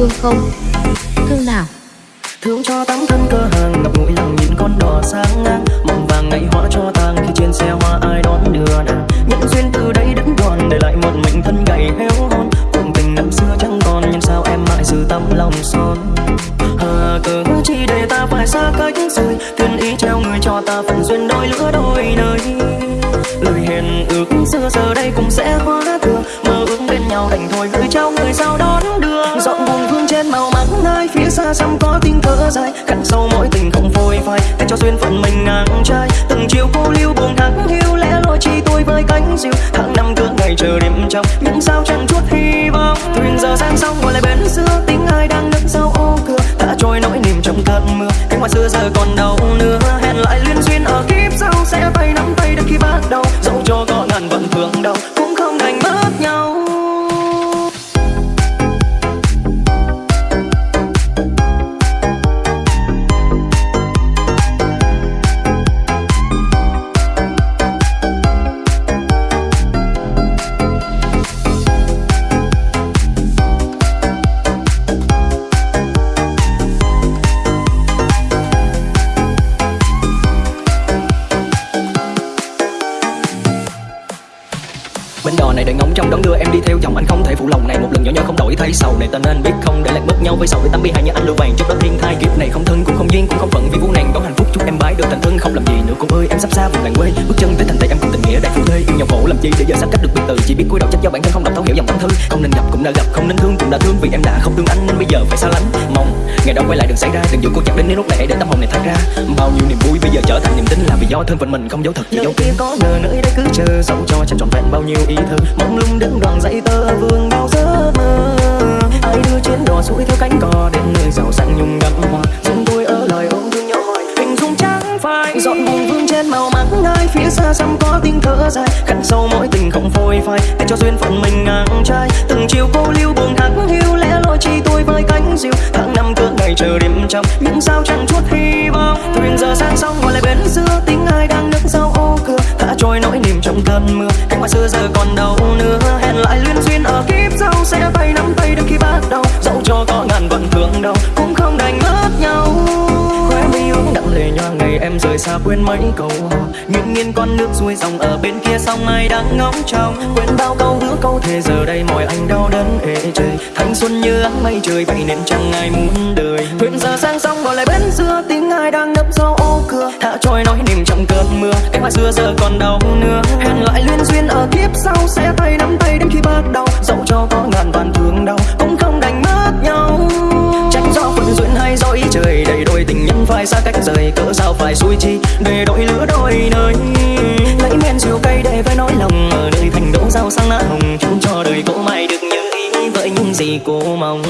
thương không? Thương nào? Thương cho tấm thân cơ hàng ngập ngụy lòng nhìn con đỏ sáng ngang. Mộng vàng ngày hóa cho tang, khi trên xe hoa ai đón đưa nàng. Nhân duyên từ đây đứt đoạn, để lại một mình thân gầy héo hon. Cùng tình năm xưa chẳng còn, nhưng sao em mãi giữ tấm lòng son? Hà cớ chi để ta phải xa cách rời, thiên ý treo người cho ta phần duyên đôi lứa đôi nơi. Lời hẹn ước xưa giờ đây tiếng dài khăn sâu mỗi tình không phôi phai, để cho duyên phận mình ngang trai. Từng chiều cô lưu buồn thắng, hiu lẽ loi chi tôi với cánh diều. Tháng năm cứ ngày chờ đêm trong những sao chẳng chút hy vọng. Thuyền giờ sang sông gọi lại bến xưa, tiếng ai đang nức sau ô cửa. Đã trôi nỗi niềm trong cơn mưa, cánh hoa xưa giờ còn đâu nữa không nên thương cũng đã thương vì em đã không thương anh nên bây giờ phải xa lánh. Mong ngày đó quay lại đừng xảy ra đừng dụ cô chặt đến nếu lúc này để tâm hồn này thoát ra. Bao nhiêu niềm vui bây giờ trở thành niềm tin là vì do thân phận mình không dấu thật chỉ dấu kia có ngờ nơi đây cứ chờ dẫu cho chẳng trọn vẹn bao nhiêu ý thơ. Mong lung đứng đoàn dãy tơ vương bao giấc mơ. Ai đưa chuyến đò xuôi theo cánh cò đến nơi giàu sang nhung đậm hoa. Dừng tôi ở lời ôm phai. Dọn buồn vương trên màu mắt ngay phía xa xăm có tiếng thở dài. Khăn sâu mỗi tình không phôi phai, để cho duyên phận mình ngang trai. Từng chiều cô lưu buồn hắng hiu lẽ loi chi tôi với cánh diều. Tháng năm cỡ ngày chờ đêm trong những sao chẳng chút hy vọng. Thuyền giờ sang sông ngồi lại bến xưa, tiếng ai đang nước sau ô cửa. Thả trôi nỗi niềm trong cơn mưa cánh hoa xưa giờ còn đâu nữa. Hẹn lại liên duyên ở kiếp sau, sẽ tay nắm tay đến khi bắt đầu. Dẫu cho có ngàn vận thương đâu cũng không đành mất nhau khóe mi ướt đậm lệ nhòa ngày em rời xa quên mấy câu hò. Nghiêng nghiêng con nước xuôi dòng ở bên kia sông ai đang ngóng trông? Quên bao câu hứa, câu thề, giờ đây mọi anh đau đớn ê trời thanh xuân như áng mây trời, vậy nên chẳng ai muốn đời. Thuyền giờ sang sông gọi lại bên xưa tiếng ai đang nấp sau ô cửa. Thả trôi nói niềm trong cơn mưa cái hoa xưa giờ còn đâu nữa hẹn lại liên duyên ở kiếp sau, sẽ tay nắm tay đến khi bắt đầu dẫu cho có ngàn vạn thương đau, cũng không đành mất nhau. Tránh do phận duyên hay do ý trời đầy phải xa cách rời cỡ sao phải xui chi? Để đôi lứa đôi nơi. Lấy men rượu cây để với nỗi lòng, ở nơi thành đỗ rau sang lá hồng. Chúc cho đời cô mãi được như ý, vậy những gì cô mong.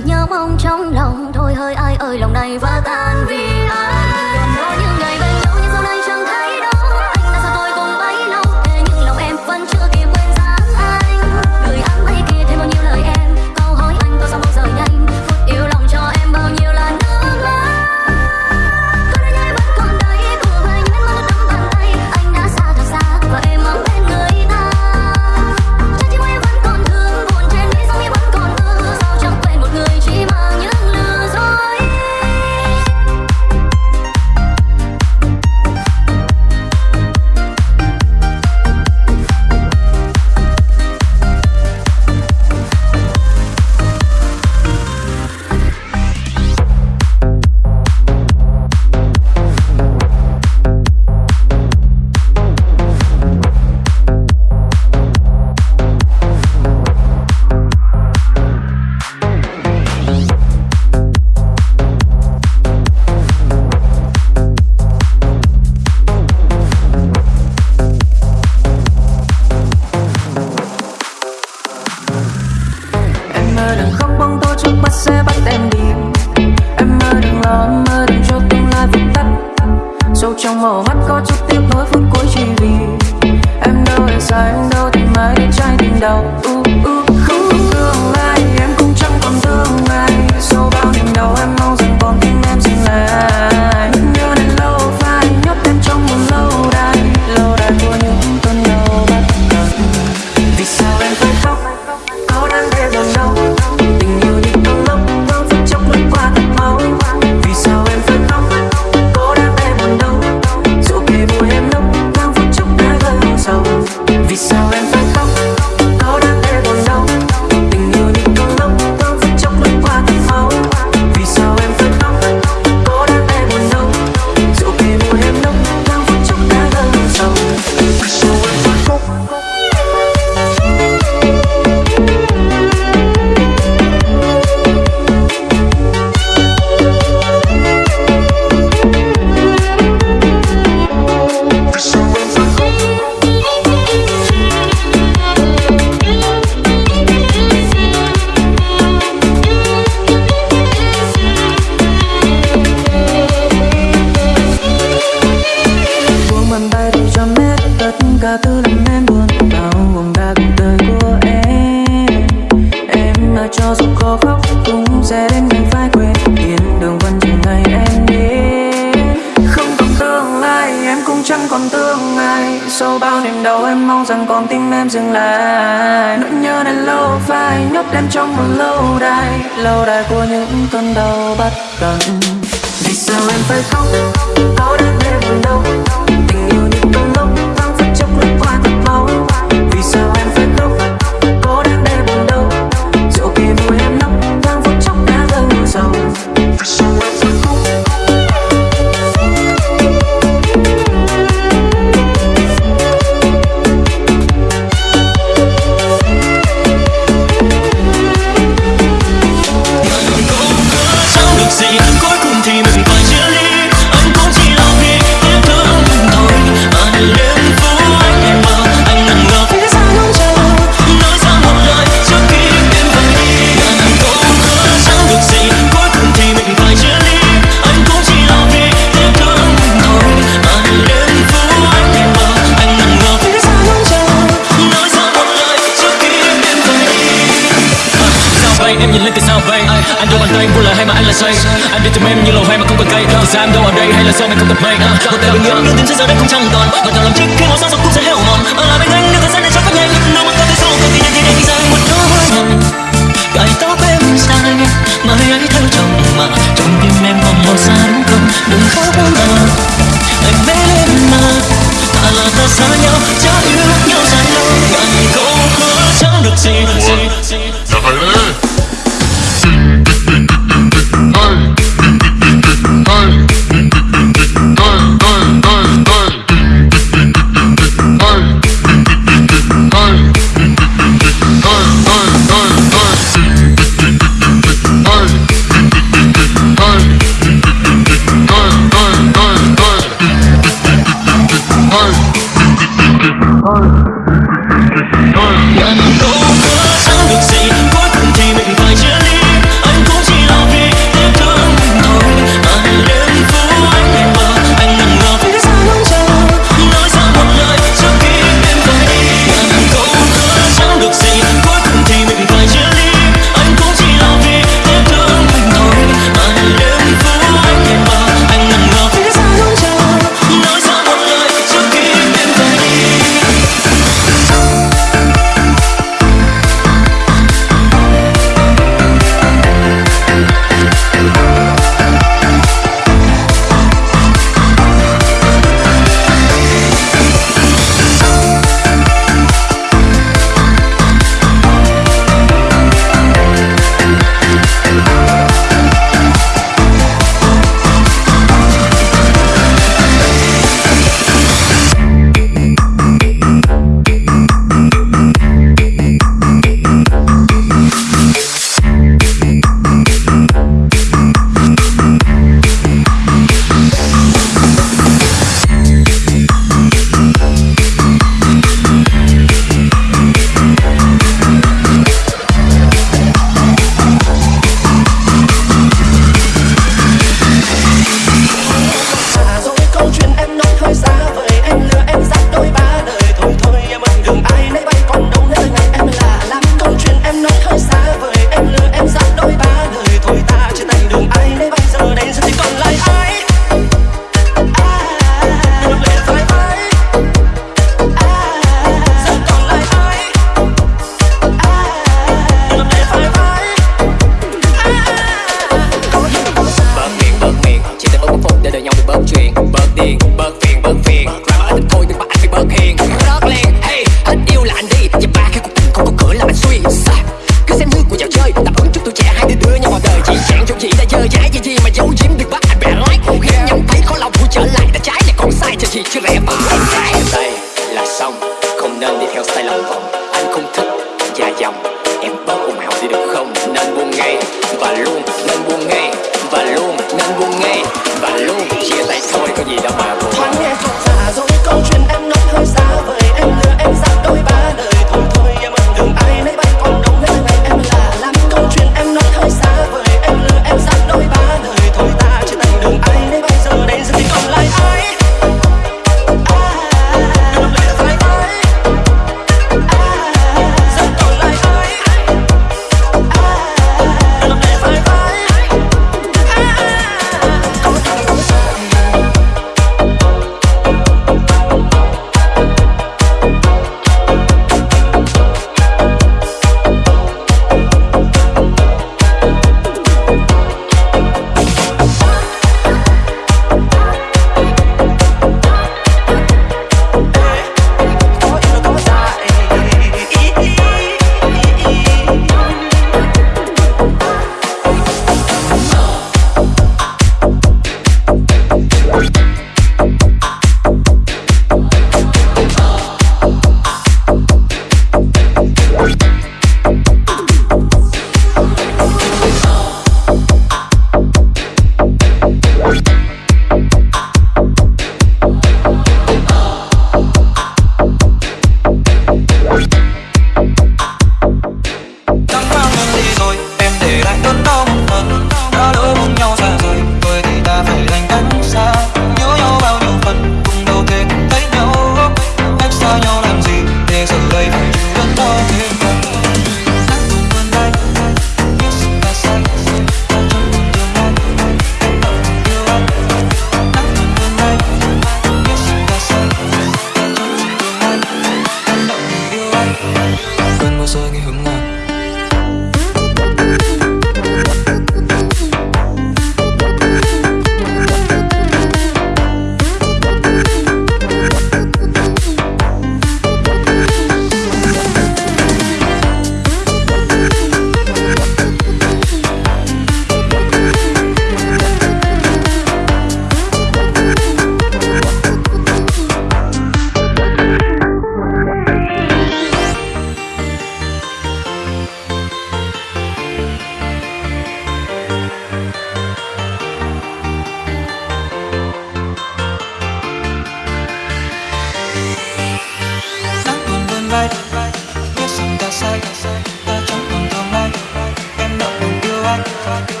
Yêu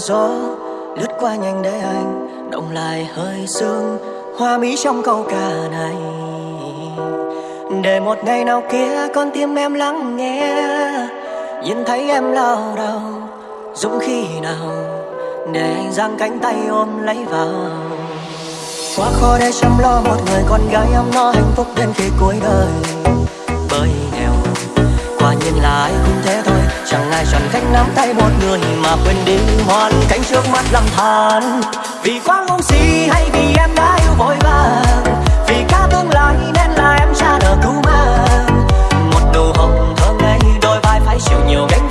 qua gió, lướt qua nhanh để anh, động lại hơi sương, hoa mỹ trong câu ca này. Để một ngày nào kia con tim em lắng nghe, nhìn thấy em lao đầu dũng khi nào để anh giang cánh tay ôm lấy vào. Quá khó để chăm lo một người con gái ấm no hạnh phúc đến khi cuối đời. Bởi nghèo, quả nhiên là ai cũng thế thôi dài chẳng khanh nắm tay một người mà quên đi hoàn cảnh trước mắt lầm than. Vì quá ngu si hay vì em đã yêu vội vàng, vì cả tương lai nên là em ra nợ cứu mang một nụ hồng thơm ngây, đôi vai phải chịu nhiều gánh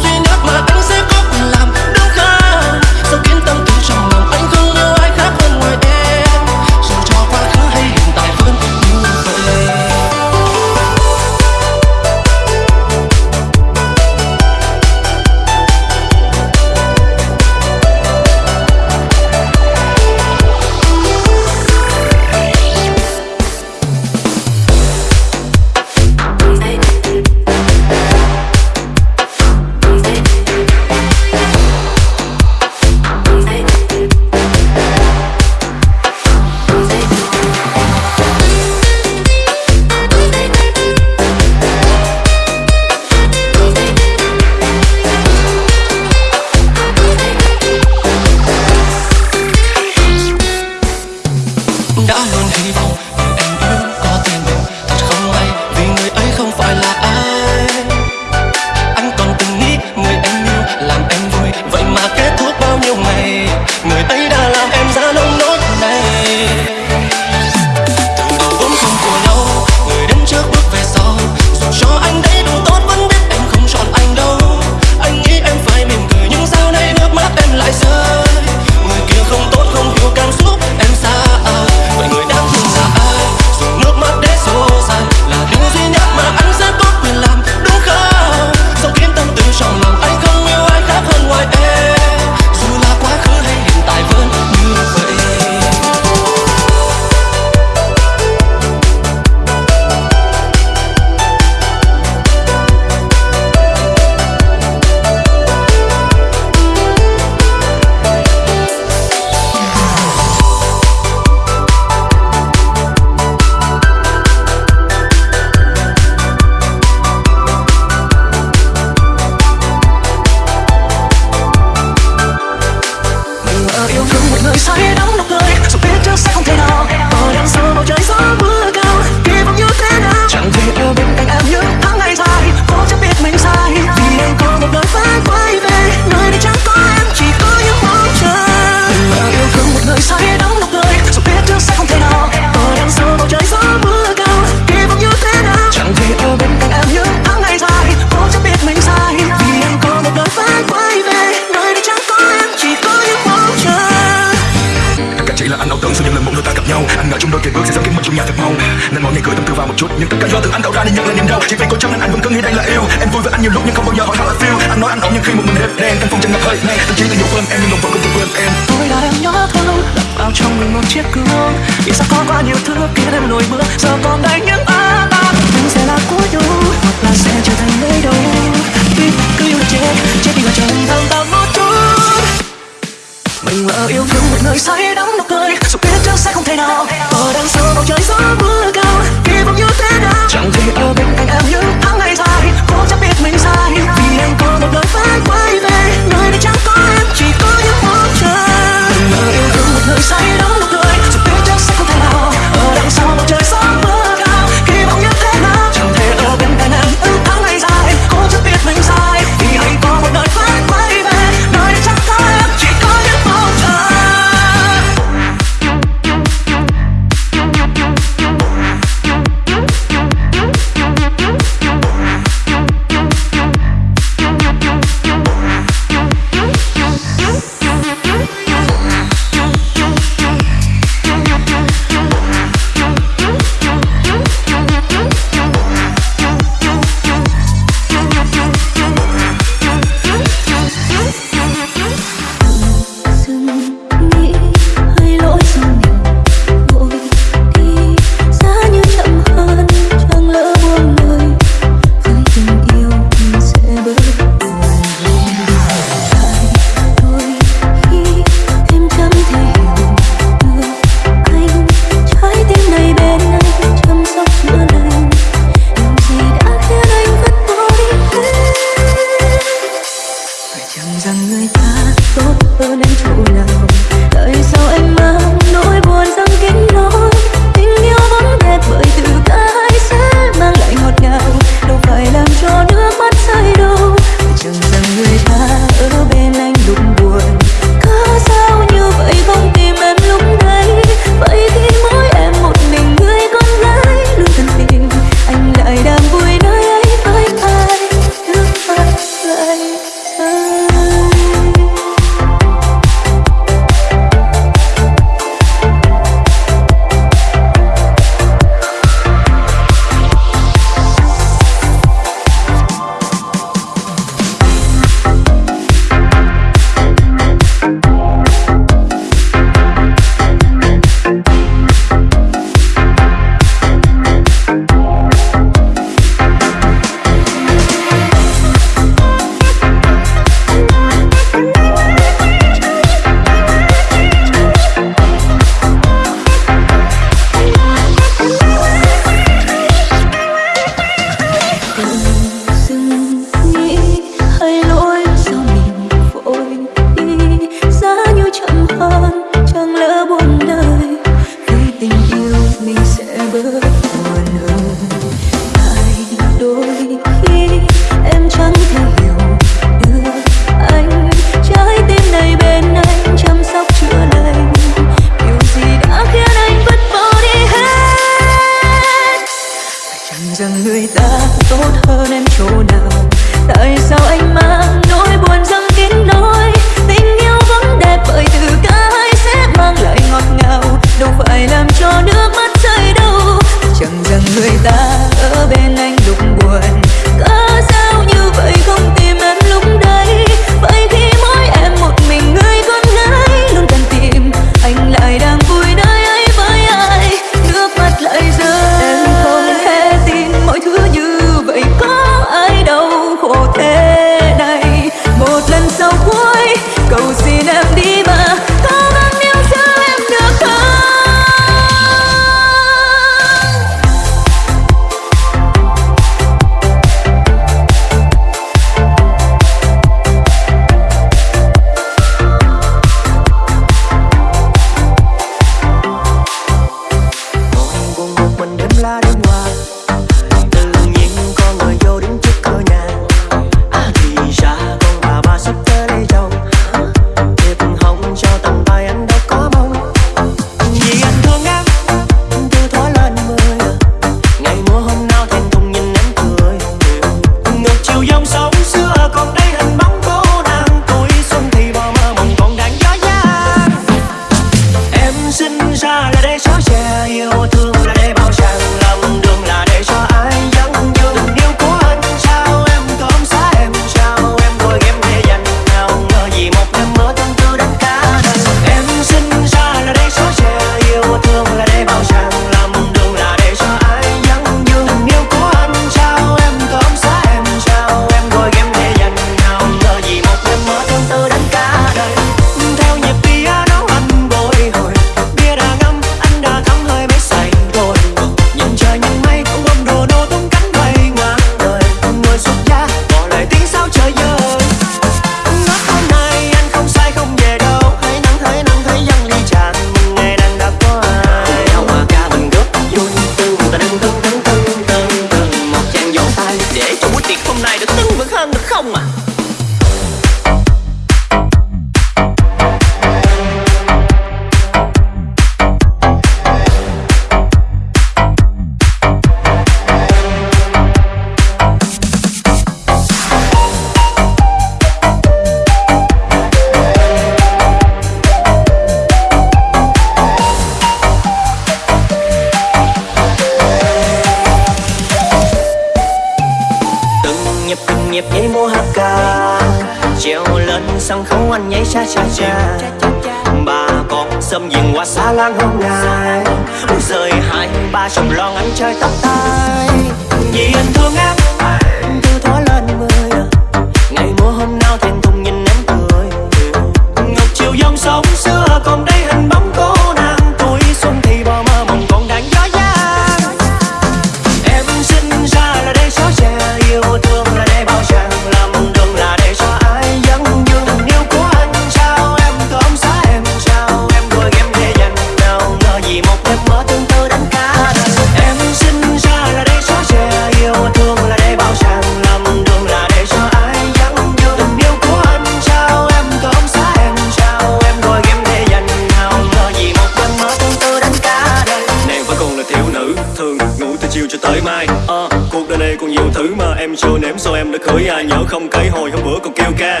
em chưa nếm Sao em đã khởi ai nhớ không cái hồi hôm bữa còn kêu ca.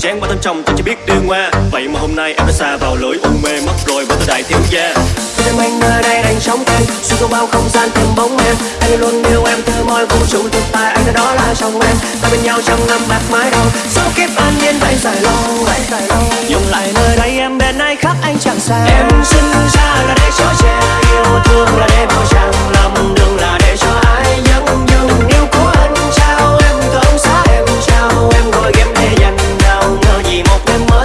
Chán quá thân trong tôi chỉ biết điên hoa Vậy mà hôm nay em đã xa vào lưới u mê mất rồi bởi tôi đại thiếu gia. Em anh nơi đây đang sống em Xuyên qua bao không gian tìm bóng em. Anh luôn yêu em từ mọi vũ trụ thực tại Anh đó là chồng em. Ta bên nhau trong năm bạc mái đầu Số kiếp an nhiên vậy dài lâu Dùng lại nơi đây em bên ai khác anh chẳng xa. Em sinh ra là để cho trẻ yêu thương là để bao chàng lầm đường là để cho ai dẫn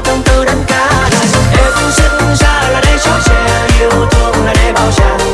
tâm tư đánh cả đời em sinh ra là để cho trẻ yêu thương, là để bao chàng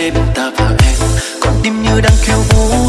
đêm ta và em. Còn tim như đang khiêu vũ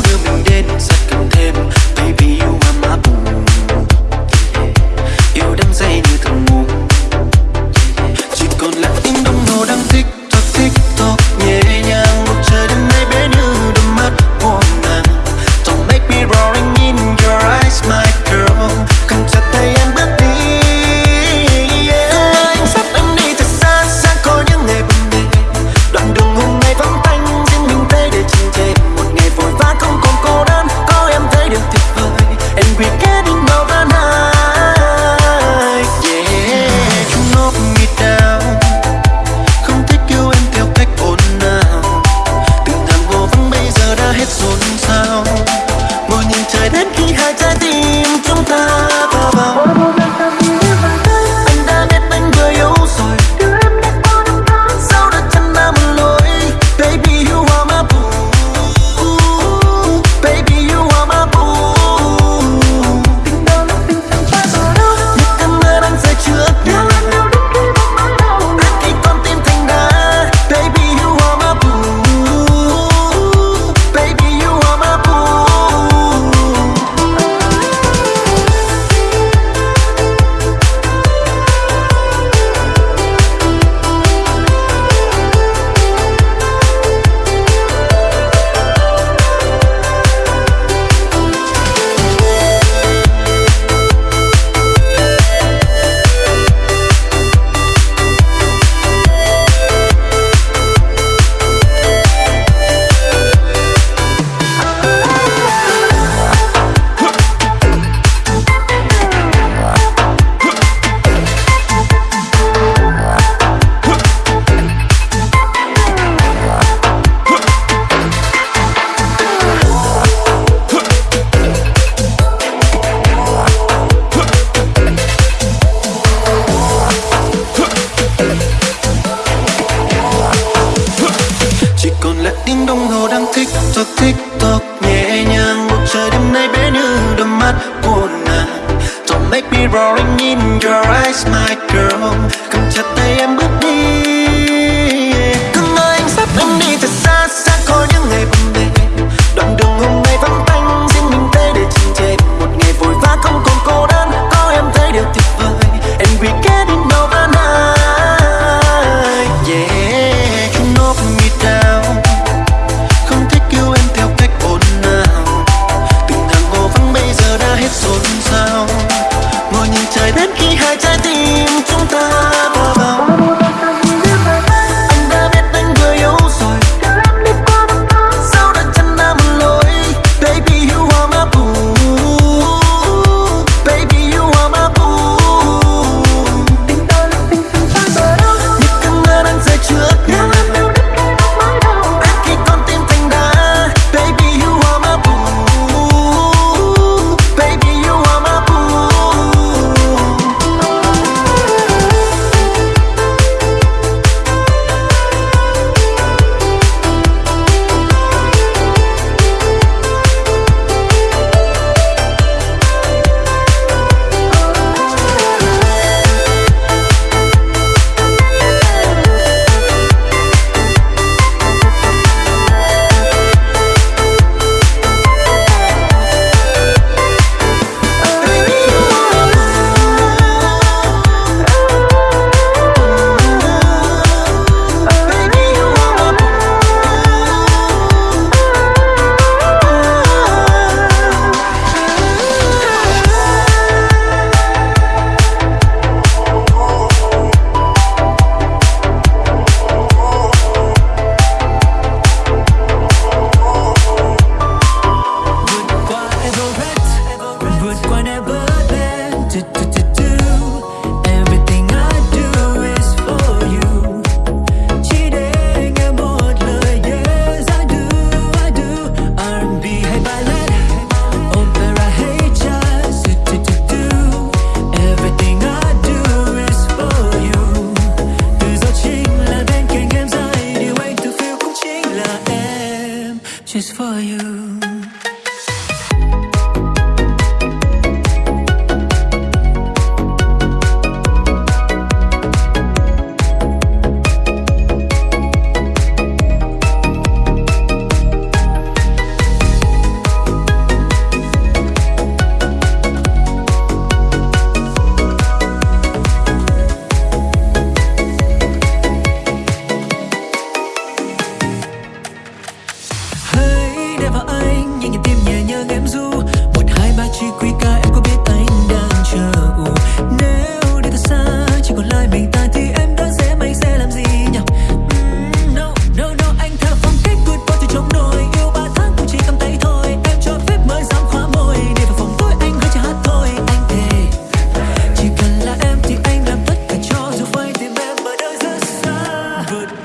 good